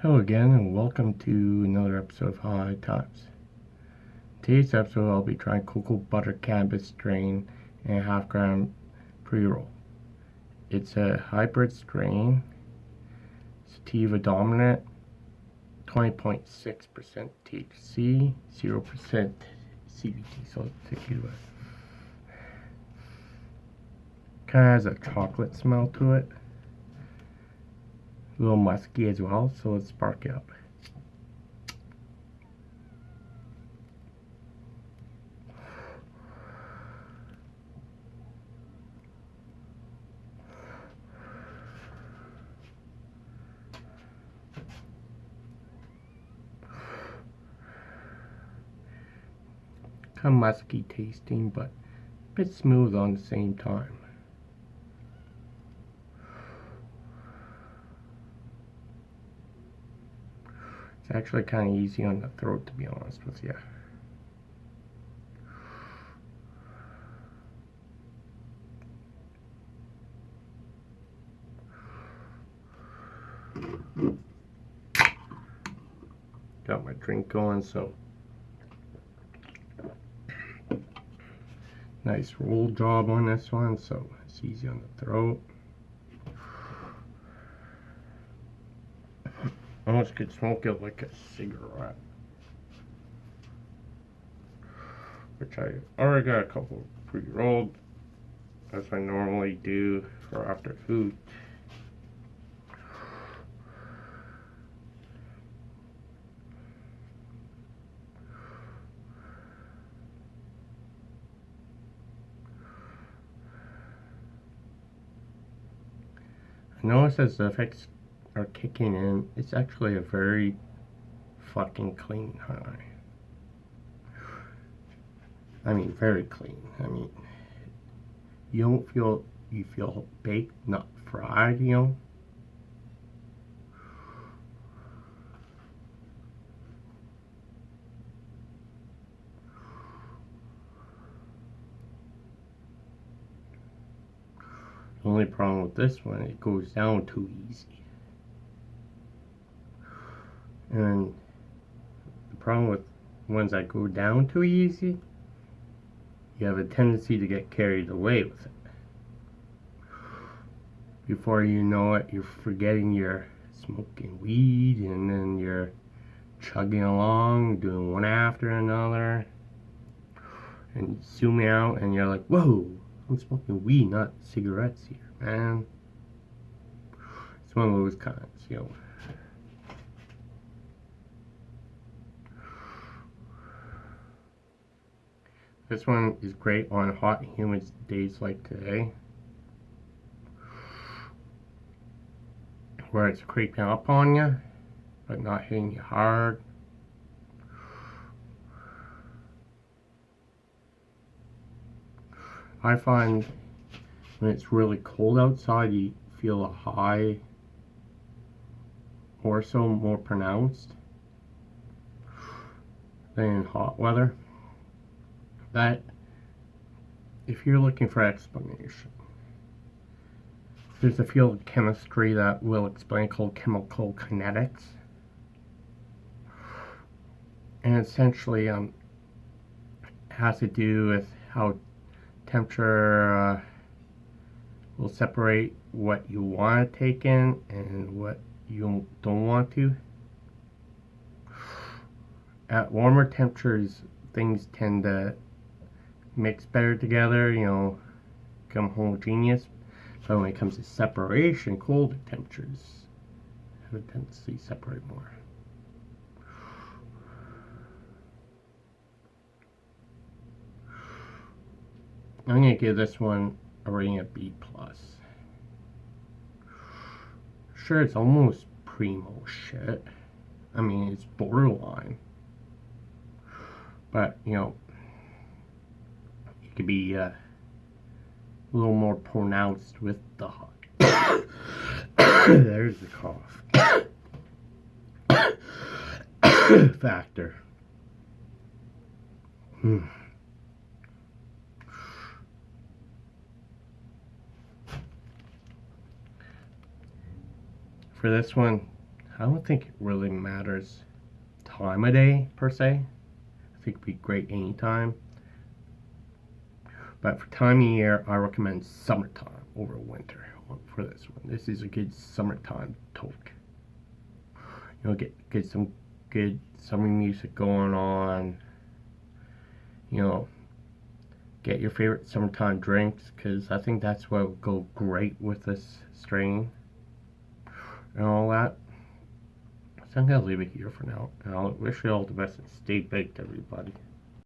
Hello again and welcome to another episode of High Times. Today's episode I'll be trying cocoa butter cannabis strain and half gram pre-roll. It's a hybrid strain, sativa dominant, 20.6% THC, 0% CBD, so sativa. Kind of has a chocolate smell to it a little musky as well, so let's spark it up. Kind of musky tasting, but a bit smooth on the same time. It's actually kind of easy on the throat, to be honest with you. Got my drink going, so nice roll job on this one, so it's easy on the throat. Almost could smoke it like a cigarette. Which I already got a couple pre-rolled, as I normally do for after food. I notice as the effects are kicking in, it's actually a very fucking clean high. I mean, very clean. I mean, you don't feel, you feel baked, not fried, you know? The only problem with this one, it goes down too easy. And the problem with ones that go down too easy, you have a tendency to get carried away with it. Before you know it, you're forgetting you're smoking weed and then you're chugging along, doing one after another. And zooming out and you're like, whoa, I'm smoking weed, not cigarettes here, man. It's one of those kinds, you know. This one is great on hot humid days like today. Where it's creeping up on you, but not hitting you hard. I find when it's really cold outside, you feel a high or so more pronounced than in hot weather that if you're looking for explanation, there's a field of chemistry that will explain called chemical kinetics. And essentially um, has to do with how temperature uh, will separate what you want to take in and what you don't want to. At warmer temperatures, things tend to mix better together, you know, become homogeneous. But when it comes to separation, colder temperatures have a tendency to separate more. I'm going to give this one a rating of B+. plus. Sure, it's almost primo shit. I mean, it's borderline. But, you know, to be uh, a little more pronounced with the. There's the cough. factor. Hmm. For this one, I don't think it really matters time of day per se. I think it'd be great anytime. But for time of year, I recommend summertime over winter uh, for this one. This is a good summertime toke. You know, get get some good summer music going on. You know, get your favorite summertime drinks because I think that's what would go great with this strain and all that. So I'm gonna leave it here for now. And I'll wish you all the best and stay baked, everybody.